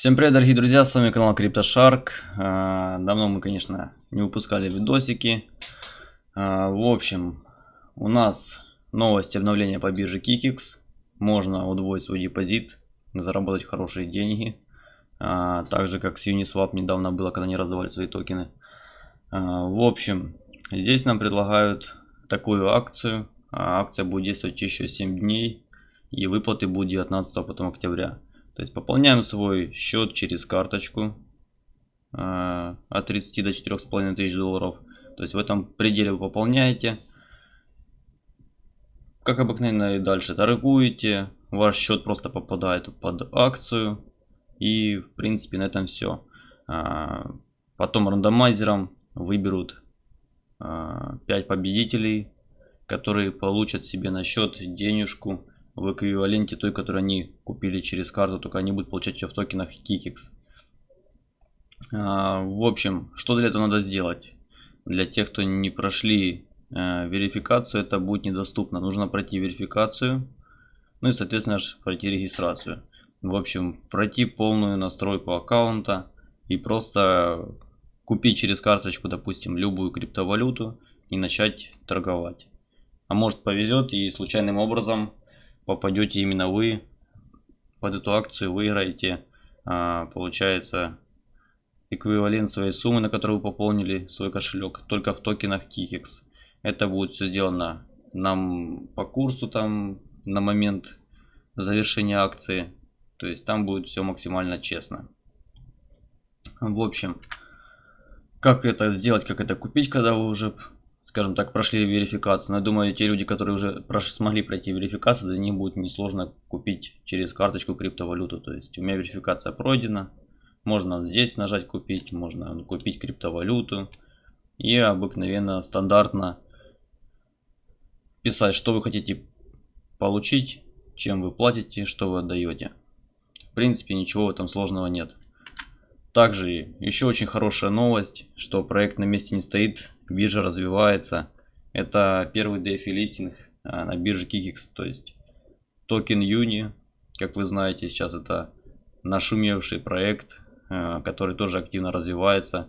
Всем привет, дорогие друзья, с вами канал CryptoShark. А, давно мы, конечно, не выпускали видосики. А, в общем, у нас новость обновления по бирже Kikix. Можно удвоить свой депозит, заработать хорошие деньги. А, так же, как с Uniswap недавно было, когда они раздавали свои токены. В общем, здесь нам предлагают такую акцию. Акция будет действовать еще 7 дней. И выплаты будут 19 потом октября. То есть пополняем свой счет через карточку э, от 30 до 4,5 тысяч долларов. То есть в этом пределе вы пополняете. Как обыкновенно и дальше торгуете. Ваш счет просто попадает под акцию. И в принципе на этом все. Э, потом рандомайзером выберут э, 5 победителей, которые получат себе на счет денежку в эквиваленте той, которую они купили через карту, только они будут получать ее в токенах Kikix. А, в общем, что для этого надо сделать? Для тех, кто не прошли э, верификацию, это будет недоступно. Нужно пройти верификацию, ну и, соответственно, пройти регистрацию. В общем, пройти полную настройку аккаунта и просто купить через карточку, допустим, любую криптовалюту и начать торговать. А может повезет и случайным образом попадете именно вы под эту акцию, выиграете, а, получается, эквивалент своей суммы, на которую вы пополнили свой кошелек, только в токенах Kikix. Это будет все сделано нам по курсу там на момент завершения акции. То есть там будет все максимально честно. В общем, как это сделать, как это купить, когда вы уже скажем так, прошли верификацию. Но я думаю, те люди, которые уже смогли пройти верификацию, для них будет несложно купить через карточку криптовалюту. То есть у меня верификация пройдена. Можно здесь нажать купить, можно купить криптовалюту. И обыкновенно, стандартно писать, что вы хотите получить, чем вы платите, что вы отдаете. В принципе, ничего в этом сложного нет. Также еще очень хорошая новость, что проект на месте не стоит, биржа развивается. Это первый DeFi листинг а, на бирже Kikix, то есть токен Юни, как вы знаете, сейчас это нашумевший проект, а, который тоже активно развивается,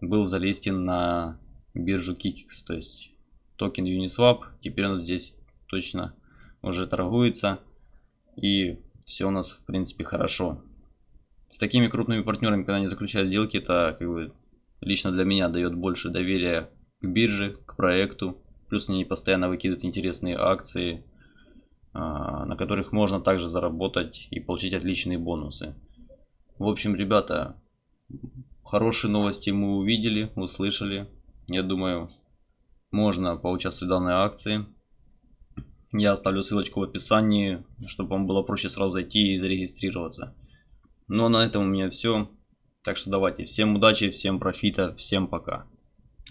был залистен на биржу Kikix, то есть токен Uniswap, теперь он здесь точно уже торгуется и все у нас в принципе хорошо. С такими крупными партнерами, когда они заключают сделки, это как бы лично для меня дает больше доверия к бирже, к проекту. Плюс они постоянно выкидывают интересные акции, а, на которых можно также заработать и получить отличные бонусы. В общем, ребята, хорошие новости мы увидели, услышали. Я думаю, можно поучаствовать в данной акции. Я оставлю ссылочку в описании, чтобы вам было проще сразу зайти и зарегистрироваться. Ну а на этом у меня все. Так что давайте, всем удачи, всем профита, всем пока.